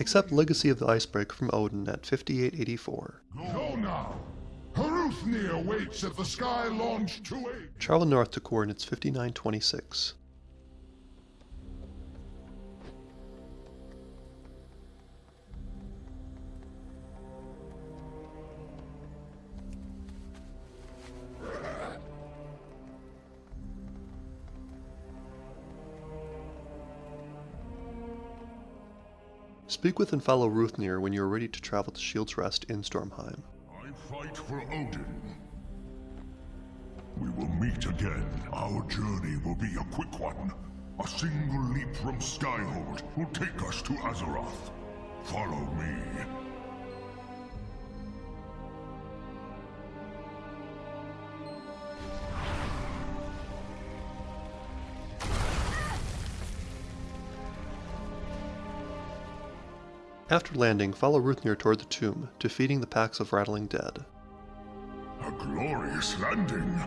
Accept Legacy of the Icebreaker from Odin at 5884. Go now! Hrungnir waits at the Sky Launch 28. Travel north to coordinates 5926. Speak with and follow Ruthnir when you are ready to travel to Shield's Rest in Stormheim. I fight for Odin. We will meet again. Our journey will be a quick one. A single leap from Skyhold will take us to Azeroth. Follow me. After landing, follow Ruthnir toward the tomb, defeating the packs of rattling dead. A glorious landing.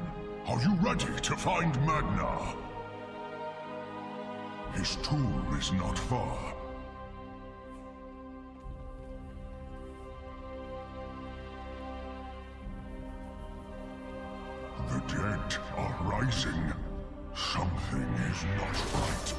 Are you ready to find Magnar? His tomb is not far. The dead are rising. Something is not right.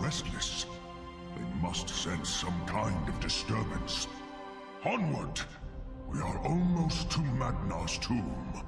Restless. They must sense some kind of disturbance. Onward! We are almost to Magnar's tomb.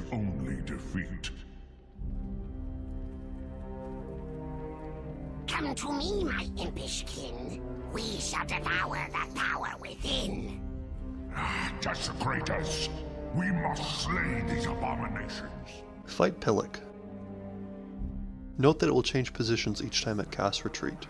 After his only defeat. Come to me, my impish kin. We shall devour the power within. Ah, Desecrate us! We must slay these abominations! Fight Pillock. Note that it will change positions each time it casts Retreat.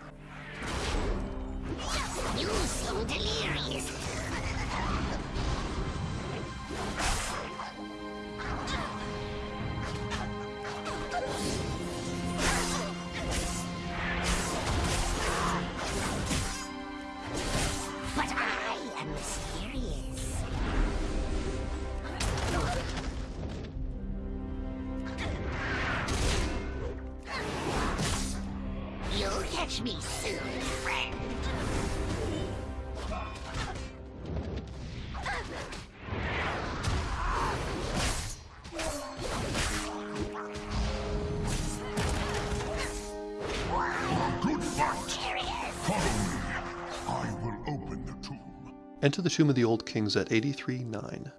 Enter the Tomb of the Old Kings at 83-9.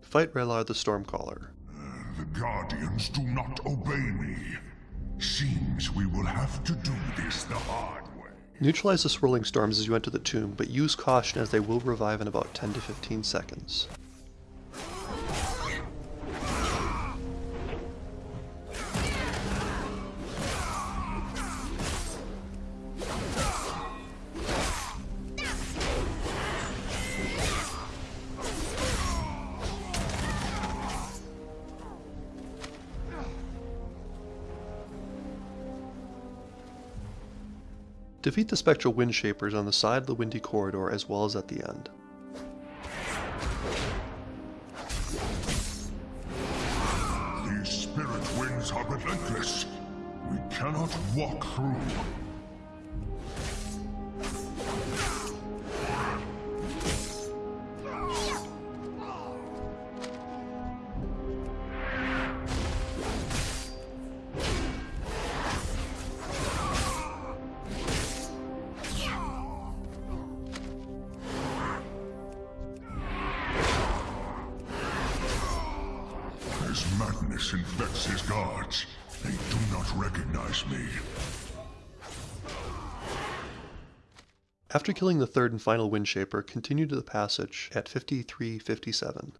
Fight Relar the Stormcaller. The Guardians do not obey me. Seems we will have to do this the hard way. Neutralize the swirling storms as you enter the tomb, but use caution as they will revive in about 10 to 15 seconds. Defeat the spectral wind shapers on the side of the windy corridor as well as at the end. These spirit winds are relentless. We cannot walk through. Madness infects his guards. They do not recognize me. After killing the third and final Windshaper, continue to the passage at 5357.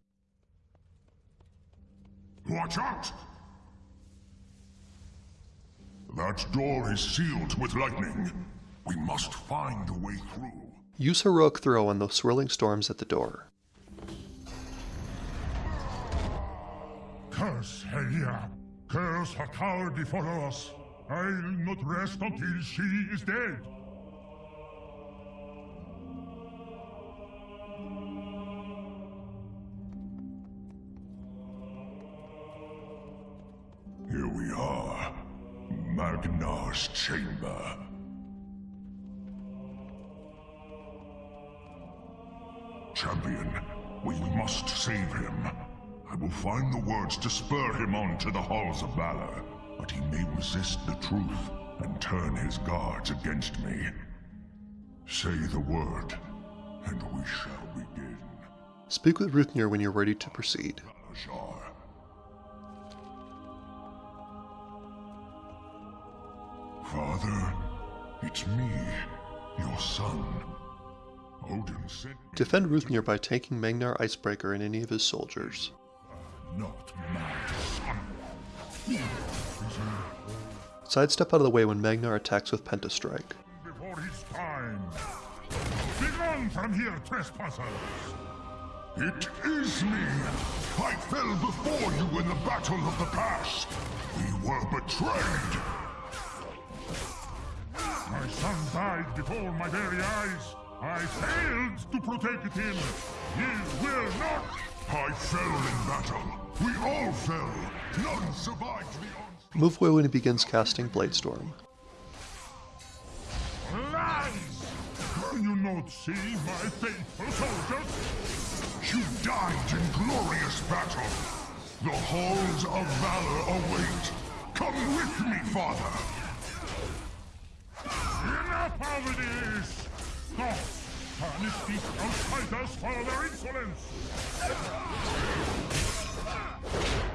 Watch out! That door is sealed with lightning. We must find a way through. Use Heroic Throw on the swirling storms at the door. Curse Helya! Curse her cowardly followers! I'll not rest until she is dead! Here we are. Magnar's chamber. Champion, we must save him. I will find the words to spur him on to the halls of valor, but he may resist the truth and turn his guards against me. Say the word, and we shall begin. Speak with Ruthnir when you're ready to proceed. Father, it's me, your son. Odin sent Defend Ruthnir by taking Magnar Icebreaker and any of his soldiers. Not my son. Sidestep out of the way when Magnar attacks with Pentastrike. Before his time. Begone from here, trespassers! It is me! I fell before you in the battle of the past! We were betrayed! My son died before my very eyes. I failed to protect him. He will not. I fell in battle! We all fell! None survived the onslaught! Move away when he begins casting Bladestorm. Lies! Can you not see my faithful soldiers? You died in glorious battle! The halls of valor await! Come with me, father! Enough of this! God, punish these outsiders for their insolence! you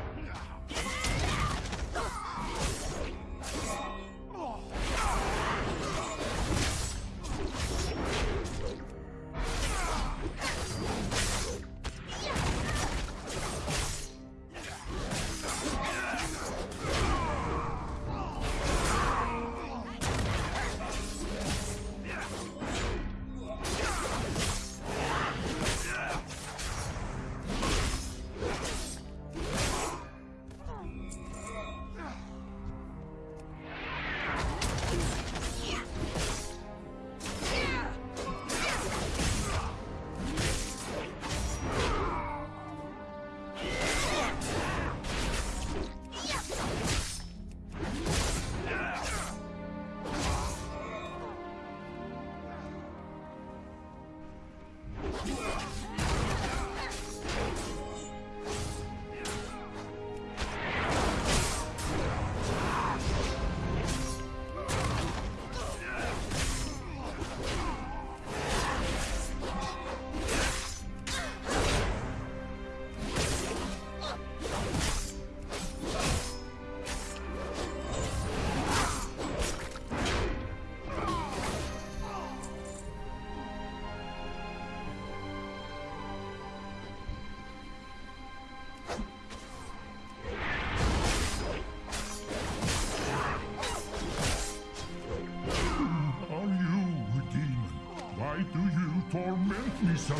me so?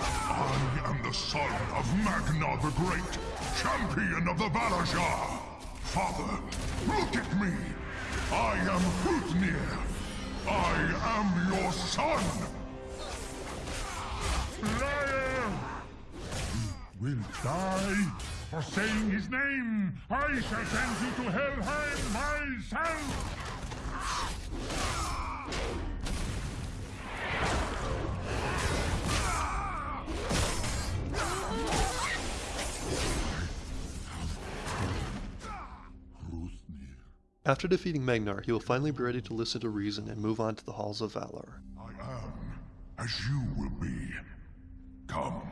I am the son of Magnar the Great, champion of the Valarjar! Father, look at me! I am Hrutnir! I am your son! Liar! You will die for saying his name. I shall send you to Helheim myself. After defeating Magnar, he will finally be ready to listen to reason and move on to the Halls of Valor. I am as you will be. Come,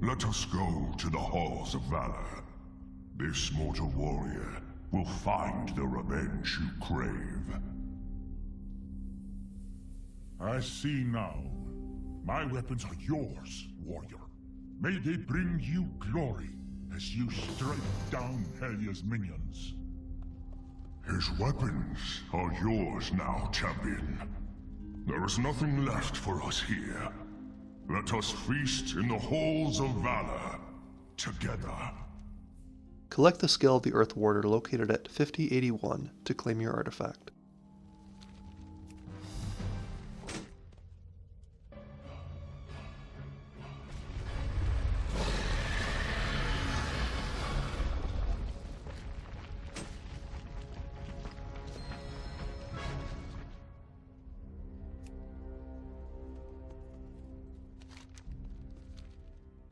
let us go to the halls of valor. This mortal warrior will find the revenge you crave. I see now. My weapons are yours, warrior. May they bring you glory as you strike down Helya's minions. His weapons are yours now, champion. There is nothing left for us here. Let us feast in the halls of valor, together. Collect the Scale of the Earth Warder located at 5081 to claim your artifact.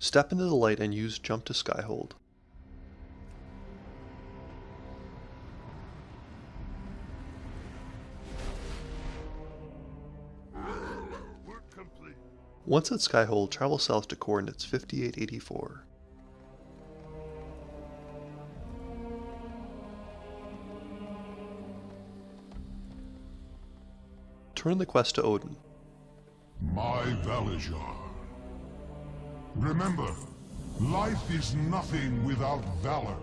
Step into the light and use jump to skyhold. Once at Skyhold, travel south to coordinates 5884. Turn the quest to Odin. My Valarjar. Remember, life is nothing without valor.